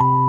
you